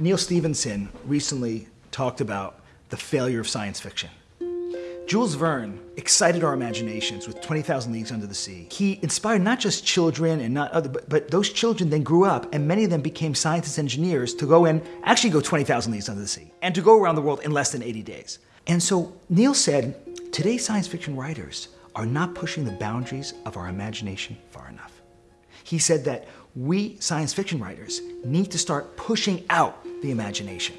Neal Stephenson recently talked about the failure of science fiction. Jules Verne excited our imaginations with 20,000 Leagues Under the Sea. He inspired not just children and not other, but, but those children then grew up and many of them became scientists, engineers to go and actually go 20,000 Leagues Under the Sea and to go around the world in less than 80 days. And so Neal said, today's science fiction writers are not pushing the boundaries of our imagination far enough. He said that we science fiction writers need to start pushing out the imagination.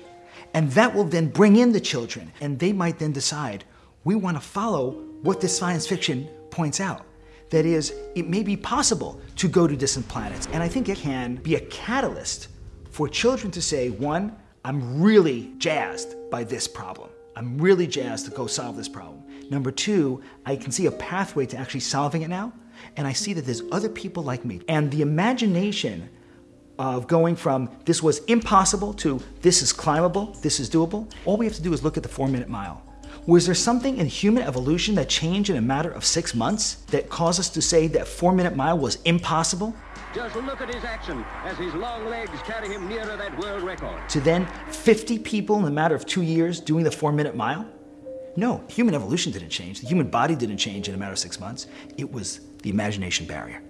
And that will then bring in the children and they might then decide we want to follow what this science fiction points out. That is, it may be possible to go to distant planets. And I think it can be a catalyst for children to say, one, I'm really jazzed by this problem. I'm really jazzed to go solve this problem. Number two, I can see a pathway to actually solving it now. And I see that there's other people like me. And the imagination of going from this was impossible to this is climbable, this is doable, all we have to do is look at the four minute mile. Was there something in human evolution that changed in a matter of six months that caused us to say that four minute mile was impossible? Just look at his action as his long legs carry him nearer that world record. To then 50 people in a matter of two years doing the four minute mile? No, human evolution didn't change. The human body didn't change in a matter of six months. It was the imagination barrier.